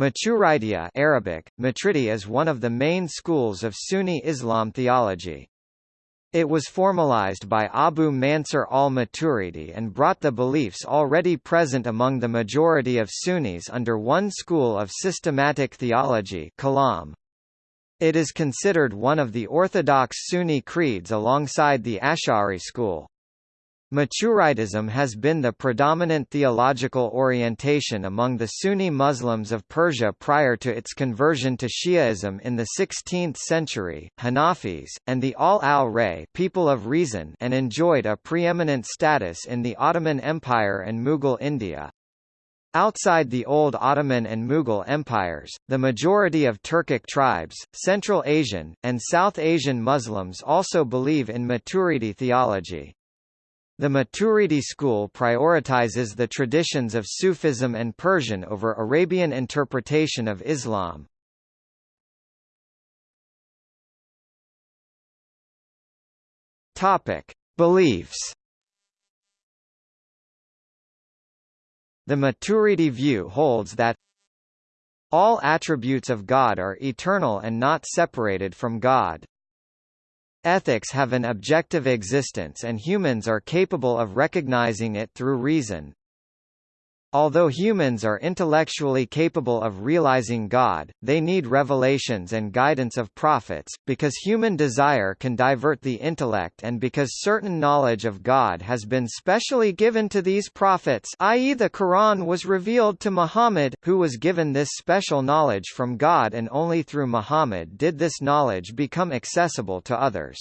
Maturidiyya Arabic, Matridi is one of the main schools of Sunni Islam theology. It was formalized by Abu Mansur al-Maturidi and brought the beliefs already present among the majority of Sunnis under one school of systematic theology Kalam. It is considered one of the orthodox Sunni creeds alongside the Ash'ari school. Maturidism has been the predominant theological orientation among the Sunni Muslims of Persia prior to its conversion to Shiaism in the 16th century, Hanafis, and the Ahl al-Ra'y people of reason and enjoyed a preeminent status in the Ottoman Empire and Mughal India. Outside the old Ottoman and Mughal empires, the majority of Turkic tribes, Central Asian, and South Asian Muslims also believe in Maturidi theology. The Maturidi school prioritizes the traditions of Sufism and Persian over Arabian interpretation of Islam. Topic: Beliefs. The Maturidi view holds that all attributes of God are eternal and not separated from God. Ethics have an objective existence and humans are capable of recognizing it through reason. Although humans are intellectually capable of realizing God, they need revelations and guidance of prophets, because human desire can divert the intellect and because certain knowledge of God has been specially given to these prophets i.e. the Quran was revealed to Muhammad, who was given this special knowledge from God and only through Muhammad did this knowledge become accessible to others.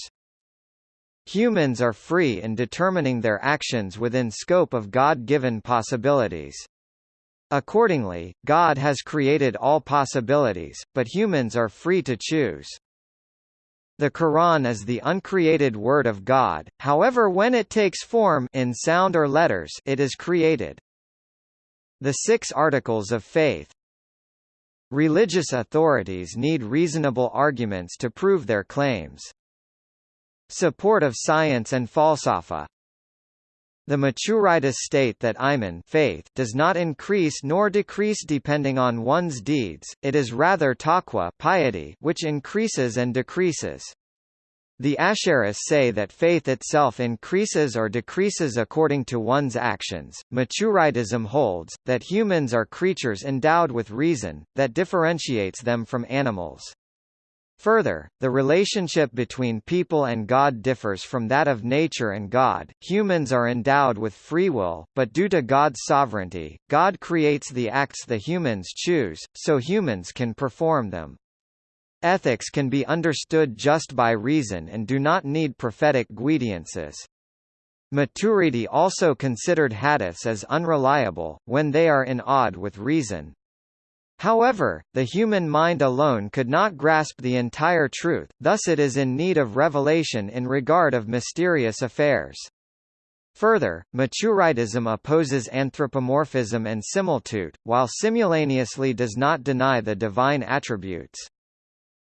Humans are free in determining their actions within scope of God-given possibilities. Accordingly, God has created all possibilities, but humans are free to choose. The Quran is the uncreated word of God, however when it takes form in sound or letters it is created. The Six Articles of Faith Religious authorities need reasonable arguments to prove their claims. Support of science and falsafa the Maturidis state that iman faith does not increase nor decrease depending on one's deeds, it is rather taqwa piety which increases and decreases. The Asharis say that faith itself increases or decreases according to one's actions. Maturidism holds, that humans are creatures endowed with reason, that differentiates them from animals. Further, the relationship between people and God differs from that of nature and God. Humans are endowed with free will, but due to God's sovereignty, God creates the acts the humans choose, so humans can perform them. Ethics can be understood just by reason and do not need prophetic guidances. Maturidi also considered hadiths as unreliable, when they are in odd with reason, However, the human mind alone could not grasp the entire truth, thus it is in need of revelation in regard of mysterious affairs. Further, Maturidism opposes anthropomorphism and similitude, while simultaneously does not deny the divine attributes.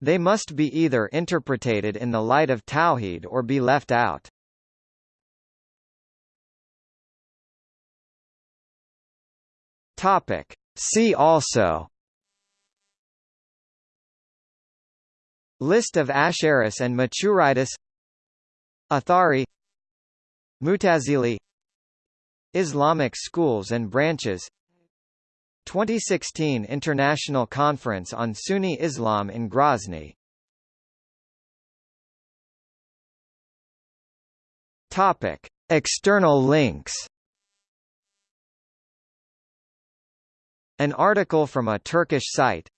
They must be either interpreted in the light of Tawhid or be left out. Topic. See also List of Asharis and Maturidis Athari. Mutazili. Islamic schools and branches. 2016 International Conference on Sunni Islam in Grozny. Topic. External links. An article from a Turkish site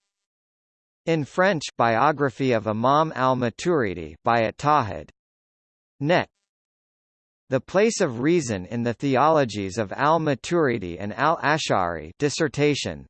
in French, biography of Imam al-Maturidi by At-Tawhid. Net. The Place of Reason in the Theologies of al-Maturidi and al-Ash'ari dissertation,